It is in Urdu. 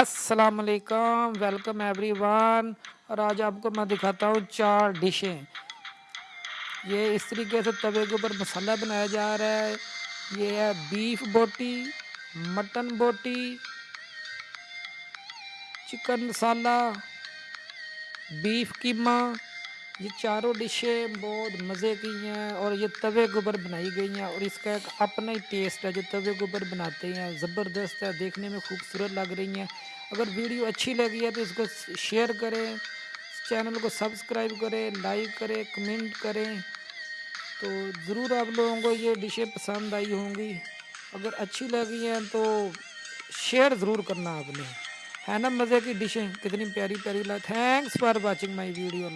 السلام علیکم ویلکم ایوری ون اور آج آپ کو میں دکھاتا ہوں چار ڈشیں یہ اس طریقے سے توے کے اوپر مسالہ بنایا جا رہا ہے. یہ ہے بیف بوٹی، مٹن بوٹی چکن مسالہ بیف قیمہ یہ چاروں ڈشیں بہت مزے کی ہیں اور یہ توے کے اوپر بنائی گئی ہیں اور اس کا ایک اپنا ہی ٹیسٹ ہے، جو توے کے اوپر بناتے ہیں، زبردست ہے، دیکھنے میں خوبصورت لگ رہی ہیں۔ اگر ویڈیو اچھی لگی ہے تو اس کو شیئر کریں چینل کو سبسکرائب کریں، لائک کریں، کمنٹ کریں۔ تو ضرور آپ لوگوں کو یہ ڈشیں پسند آئی ہوں گی۔ اگر اچھی لگی ہیں تو شیئر ضرور کرنا آپ نے۔ ہے نا مزے کی ڈشیں؟ کتنی پیاری پیاری لا thanks for watching my video